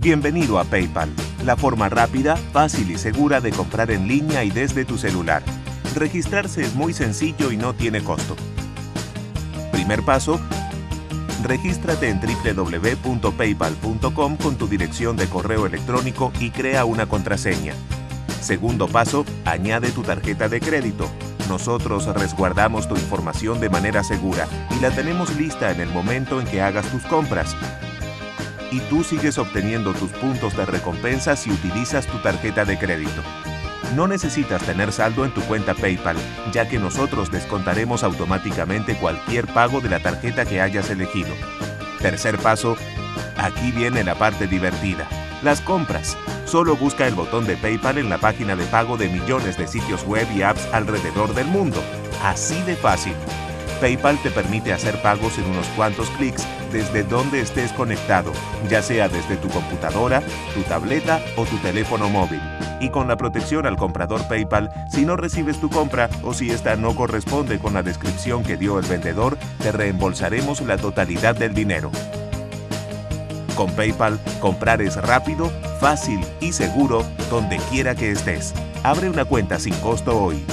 Bienvenido a PayPal, la forma rápida, fácil y segura de comprar en línea y desde tu celular. Registrarse es muy sencillo y no tiene costo. Primer paso, regístrate en www.paypal.com con tu dirección de correo electrónico y crea una contraseña. Segundo paso, añade tu tarjeta de crédito. Nosotros resguardamos tu información de manera segura y la tenemos lista en el momento en que hagas tus compras y tú sigues obteniendo tus puntos de recompensa si utilizas tu tarjeta de crédito. No necesitas tener saldo en tu cuenta PayPal, ya que nosotros descontaremos automáticamente cualquier pago de la tarjeta que hayas elegido. Tercer paso, aquí viene la parte divertida, las compras. Solo busca el botón de PayPal en la página de pago de millones de sitios web y apps alrededor del mundo. Así de fácil. PayPal te permite hacer pagos en unos cuantos clics desde donde estés conectado, ya sea desde tu computadora, tu tableta o tu teléfono móvil. Y con la protección al comprador PayPal, si no recibes tu compra o si esta no corresponde con la descripción que dio el vendedor, te reembolsaremos la totalidad del dinero. Con PayPal, comprar es rápido, fácil y seguro donde quiera que estés. Abre una cuenta sin costo hoy